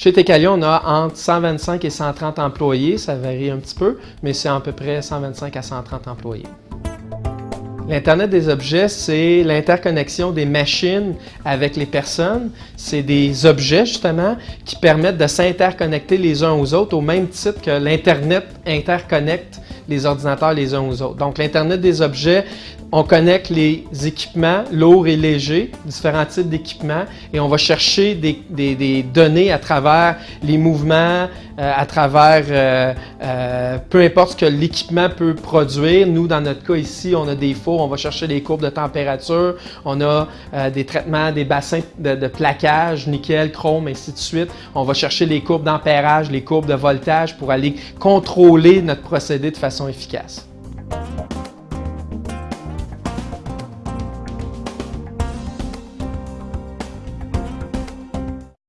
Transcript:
Chez Tecalion, on a entre 125 et 130 employés, ça varie un petit peu, mais c'est à peu près 125 à 130 employés. L'Internet des objets, c'est l'interconnexion des machines avec les personnes. C'est des objets, justement, qui permettent de s'interconnecter les uns aux autres au même titre que l'Internet interconnecte les ordinateurs les uns aux autres. Donc, l'Internet des objets, on connecte les équipements lourds et légers, différents types d'équipements, et on va chercher des, données à travers les mouvements, euh, à travers euh, euh, peu importe ce que l'équipement peut produire. Nous, dans notre cas ici, on a des fours, on va chercher des courbes de température, on a des traitements, des bassins de, de, plaquage, nickel, chrome, ainsi de suite. On va chercher les courbes d'ampérage, les courbes de voltage pour aller contrôler notre procédé de façon efficace.